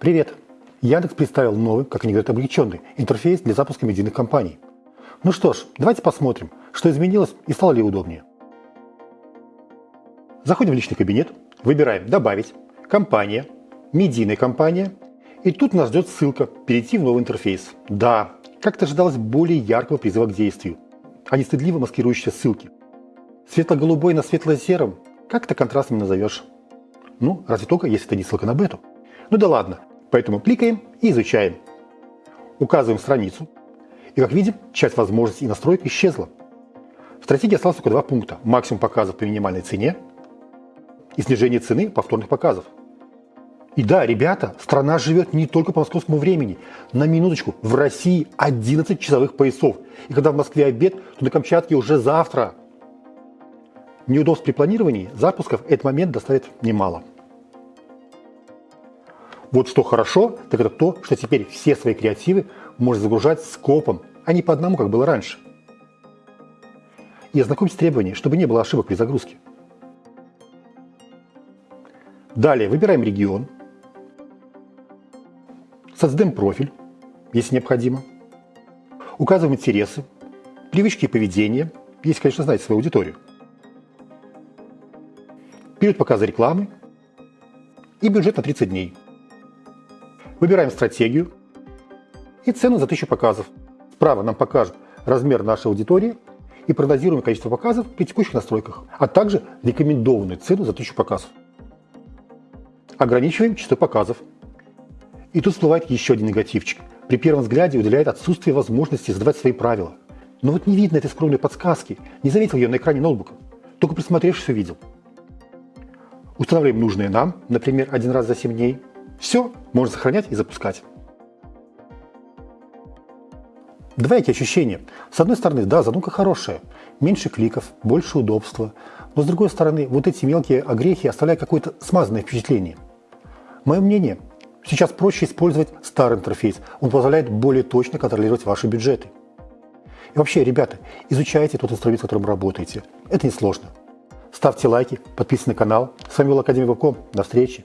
Привет! Яндекс представил новый, как они говорят, облегченный интерфейс для запуска медийных компаний. Ну что ж, давайте посмотрим, что изменилось и стало ли удобнее. Заходим в личный кабинет, выбираем «Добавить», «Компания», «Медийная компания» и тут нас ждет ссылка «Перейти в новый интерфейс». Да, как-то ожидалось более яркого призыва к действию, а не стыдливо маскирующие ссылки. Светло-голубой на светло-сером как-то контрастным назовешь. Ну, разве только, если это не ссылка на бету. Ну да ладно, Поэтому кликаем и изучаем. Указываем страницу. И как видим, часть возможностей и настроек исчезла. В стратегии осталось только два пункта. Максимум показов по минимальной цене и снижение цены повторных показов. И да, ребята, страна живет не только по московскому времени. На минуточку, в России 11 часовых поясов. И когда в Москве обед, то на Камчатке уже завтра. Неудобств при планировании запусков этот момент доставит немало. Вот что хорошо, так это то, что теперь все свои креативы можно загружать скопом, а не по одному, как было раньше. И ознакомьтесь с требованиями, чтобы не было ошибок при загрузке. Далее выбираем регион, создаем профиль, если необходимо, указываем интересы, привычки и поведение, если, конечно, знаете свою аудиторию, период показа рекламы и бюджет на 30 дней – Выбираем стратегию и цену за 1000 показов. Справа нам покажут размер нашей аудитории и прогнозируемое количество показов при текущих настройках, а также рекомендованную цену за 1000 показов. Ограничиваем число показов. И тут всплывает еще один негативчик. При первом взгляде уделяет отсутствие возможности задавать свои правила. Но вот не видно этой скромной подсказки, не заметил ее на экране ноутбука. Только присмотревшись увидел. Устанавливаем нужные нам, например, один раз за 7 дней, все можно сохранять и запускать. Два эти ощущения. С одной стороны, да, задумка хорошая. Меньше кликов, больше удобства. Но с другой стороны, вот эти мелкие огрехи оставляют какое-то смазанное впечатление. Мое мнение, сейчас проще использовать старый интерфейс. Он позволяет более точно контролировать ваши бюджеты. И вообще, ребята, изучайте тот инструмент, с которым работаете. Это несложно. Ставьте лайки, подписывайтесь на канал. С вами был Академик До встречи.